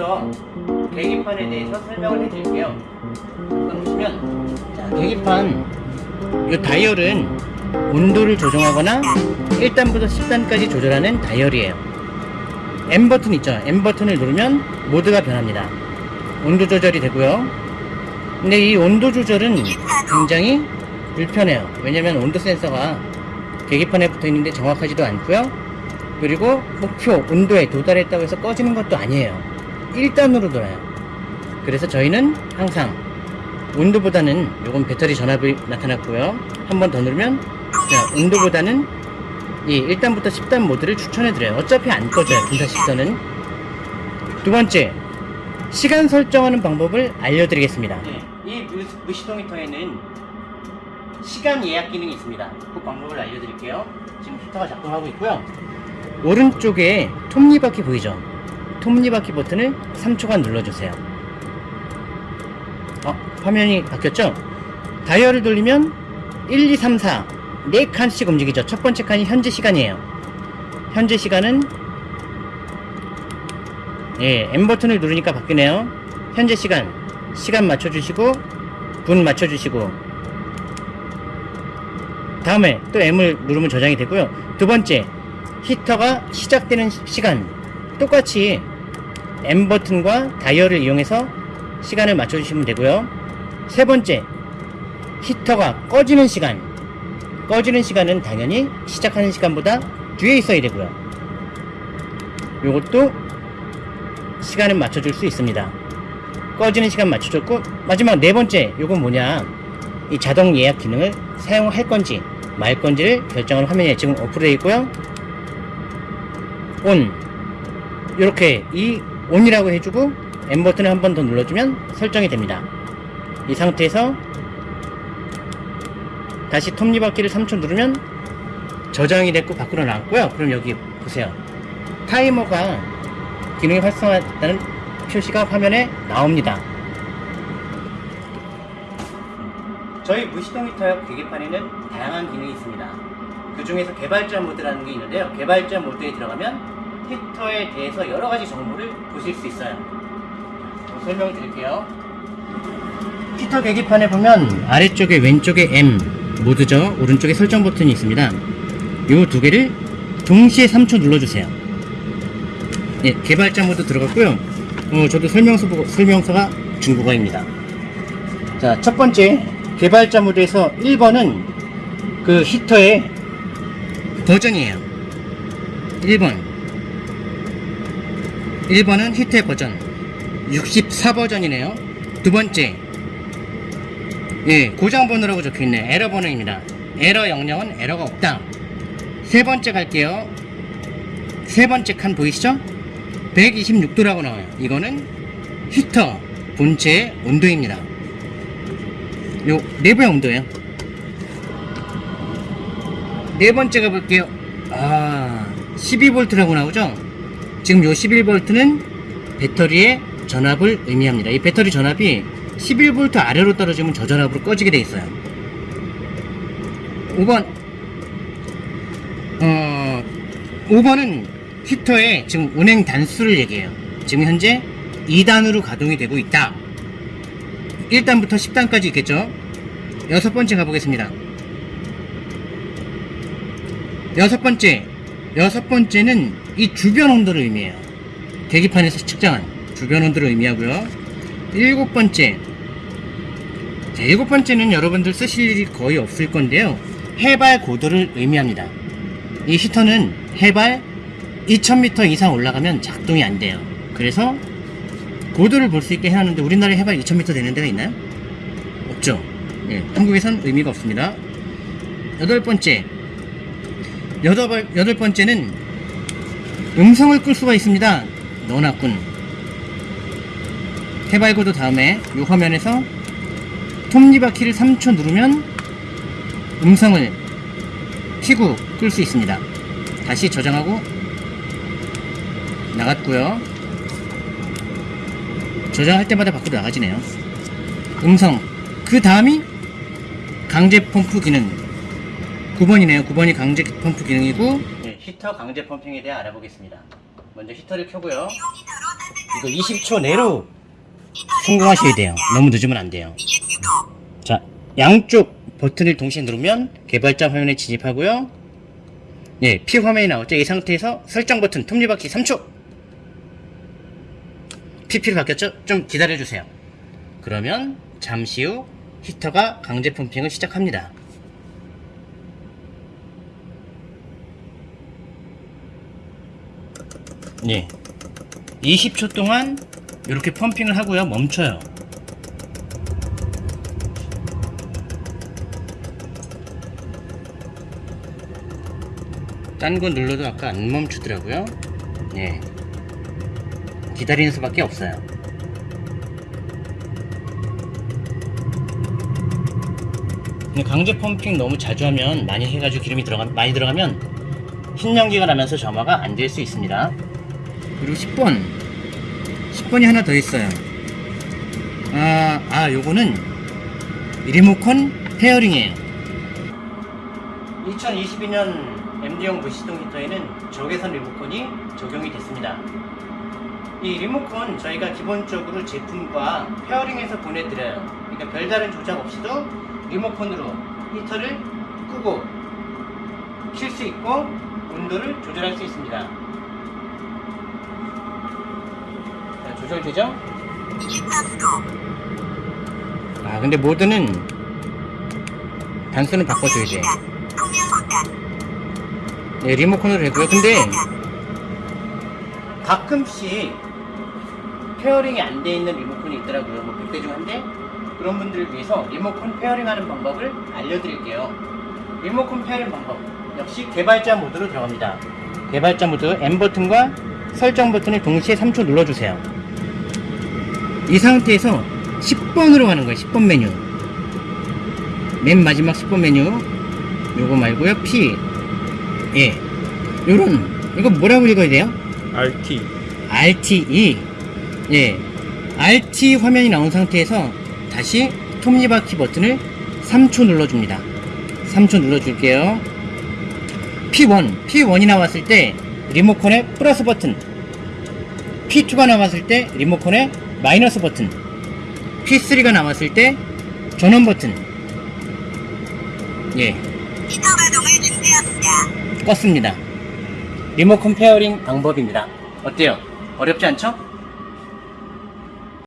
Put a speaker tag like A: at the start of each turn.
A: 지금부터 계기판에 대해서 설명을 해드릴게요. 보시면 자, 계기판 이 다이얼은 온도를 조정하거나 1단부터 10단까지 조절하는 다이얼이에요. M 버튼 있죠? M 버튼을 누르면 모드가 변합니다. 온도 조절이 되고요. 근데 이 온도 조절은 굉장히 불편해요. 왜냐면 온도 센서가 계기판에 붙어 있는데 정확하지도 않고요. 그리고 목표 온도에 도달했다고 해서 꺼지는 것도 아니에요. 1단으로 돌아요. 그래서 저희는 항상 온도보다는 요건 배터리 전압이 나타났고요. 한 번 더 누르면 자, 온도보다는 이 1단부터 10단 모드를 추천해드려요. 어차피 안 꺼져요. 분사 시선은. 두 번째, 시간 설정하는 방법을 알려드리겠습니다. 이 무시동 히터에는 시간 예약 기능이 있습니다. 그 방법을 알려드릴게요. 지금 히터가 작동하고 있고요. 오른쪽에 톱니바퀴 보이죠? 톱니바퀴 버튼을 3초간 눌러주세요. 어, 화면이 바뀌었죠? 다이얼을 돌리면 1, 2, 3, 4, 4칸씩 움직이죠. 첫 번째 칸이 현재 시간이에요. 현재 시간은 예, M 버튼을 누르니까 바뀌네요. 현재 시간, 시간 맞춰주시고, 분 맞춰주시고, 다음에 또 M을 누르면 저장이 되고요. 두 번째, 히터가 시작되는 시- 시간. 똑같이 M 버튼과 다이얼을 이용해서 시간을 맞춰주시면 되고요. 세 번째, 히터가 꺼지는 시간. 꺼지는 시간은 당연히 시작하는 시간보다 뒤에 있어야 되고요. 요것도 시간을 맞춰줄 수 있습니다. 꺼지는 시간 맞춰줬고 마지막 네 번째 요건 뭐냐 이 자동 예약 기능을 사용할 건지 말 건지를 결정하는 화면에 지금 오프되어 있고요. 온 이렇게 이 온이라고 해주고 M 버튼을 한 번 더 눌러주면 설정이 됩니다. 이 상태에서 다시 톱니바퀴를 3초 누르면 저장이 됐고 밖으로 나왔고요. 그럼 여기 보세요. 타이머가 기능이 활성화됐다는 표시가 화면에 나옵니다. 저희 무시동 히터 계기판에는 다양한 기능이 있습니다. 그 중에서 개발자 모드라는 게 있는데요. 개발자 모드에 들어가면 히터에 대해서 여러 가지 정보를 보실 수 있어요. 자, 설명 드릴게요. 히터 계기판에 보면 아래쪽에 왼쪽에 M 모드죠. 오른쪽에 설정 버튼이 있습니다. 이 두 개를 동시에 3초 눌러주세요. 예, 개발자 모드 들어갔고요. 어, 저도 설명서 보고, 설명서가 중국어입니다. 자, 첫 번째, 개발자 모드에서 1번은 그 히터의 버전이에요. 1번. 1번은 히터의 버전. 64버전이네요. 두 번째. 예, 고장 번호라고 적혀 있네. 에러 번호입니다. 에러 영역은 에러가 없다. 세 번째 갈게요. 세 번째 칸 보이시죠? 126도라고 나와요. 이거는 히터 본체의 온도입니다. 요 내부의 온도예요. 네 번째 가볼게요. 아, 12V라고 나오죠? 지금 요 11V는 배터리의 전압을 의미합니다. 이 배터리 전압이 11V 아래로 떨어지면 저전압으로 꺼지게 돼 있어요. 5번 어 5번은 히터의 지금 운행 단수를 얘기해요. 지금 현재 2단으로 가동이 되고 있다. 1단부터 10단까지 있겠죠? 여섯 번째 가보겠습니다. 여섯 번째. 여섯 번째는 이 주변 온도를 의미해요. 계기판에서 측정한 주변 온도를 의미하고요. 일곱 번째. 자, 일곱 번째는 여러분들 쓰실 일이 거의 없을 건데요. 해발 고도를 의미합니다. 이 히터는 해발 2000m 이상 올라가면 작동이 안 돼요. 그래서 고도를 볼 수 있게 해놨는데 우리나라에 해발 2000m 되는 데가 있나요? 없죠. 예, 한국에선 의미가 없습니다. 여덟 번째. 여덟, 여덟 번째는 음성을 끌 수가 있습니다. 너나꾼. 해발 고도 다음에 이 화면에서 톱니바퀴를 3초 누르면 음성을 키고 끌 수 있습니다. 다시 저장하고 나갔고요. 저장할 때마다 밖으로 나가지네요. 음성. 그 다음이 강제 펌프 기능. 9번이네요. 9번이 강제 펌프 기능이고 히터 강제 펌핑에 대해 알아보겠습니다. 먼저 히터를 켜고요. 이거 20초 내로 성공하셔야 돼요. 너무 늦으면 안 돼요. 자, 양쪽 버튼을 동시에 누르면 개발자 화면에 진입하고요. 예, P 화면이 나오죠. 이 상태에서 설정 버튼 톱니바퀴 3초. PP로 바뀌었죠? 좀 기다려주세요. 그러면 잠시 후 히터가 강제 펌핑을 시작합니다. 예. 20초 동안 이렇게 펌핑을 하고요. 멈춰요. 딴 거 눌러도 아까 안 멈추더라고요. 예. 기다리는 수밖에 없어요. 강제 펌핑 너무 자주 하면 많이 해가지고 기름이 들어가 많이 들어가면 흰 연기가 나면서 점화가 안 될 수 있습니다. 그리고 10번 10번이 하나 더 있어요. 아, 아 요거는 리모컨 pairing이에요. 2022년 MD형 무시동 히터에는 적외선 리모컨이 적용이 됐습니다. 이 리모컨 저희가 기본적으로 제품과 pairing해서 보내드려요. 그러니까 별다른 조작 없이도 리모컨으로 히터를 끄고 킬 수 있고 온도를 조절할 수 있습니다. 조절되죠? 아 근데 모드는 단수는 바꿔줘야 돼. 네, 리모컨으로 되고요. 근데 가끔씩 pairing이 안 돼 있는 리모컨이 있더라고요. 뭐 100대 중 한 대? 그런 분들을 위해서 리모컨 pairing 하는 방법을 알려드릴게요. 리모컨 pairing 방법. 역시 개발자 모드로 들어갑니다. 개발자 모드 M 버튼과 설정 버튼을 동시에 3초 눌러주세요. 이 상태에서 10번으로 가는 거예요. 10번 메뉴. 맨 마지막 10번 메뉴. 요거 말고요. P. 예. 요런, 이거 뭐라고 읽어야 돼요?
B: RT
A: RTE. 예. RT 화면이 나온 상태에서 다시 톱니바퀴 버튼을 3초 눌러줍니다. 3초 눌러줄게요. P1. P1이 나왔을 때 리모컨의 플러스 버튼. P2가 나왔을 때 리모컨의 마이너스 버튼. P3가 나왔을 때 전원 버튼. 예. 껐습니다. 리모컨 pairing 방법입니다. 어때요? 어렵지 않죠?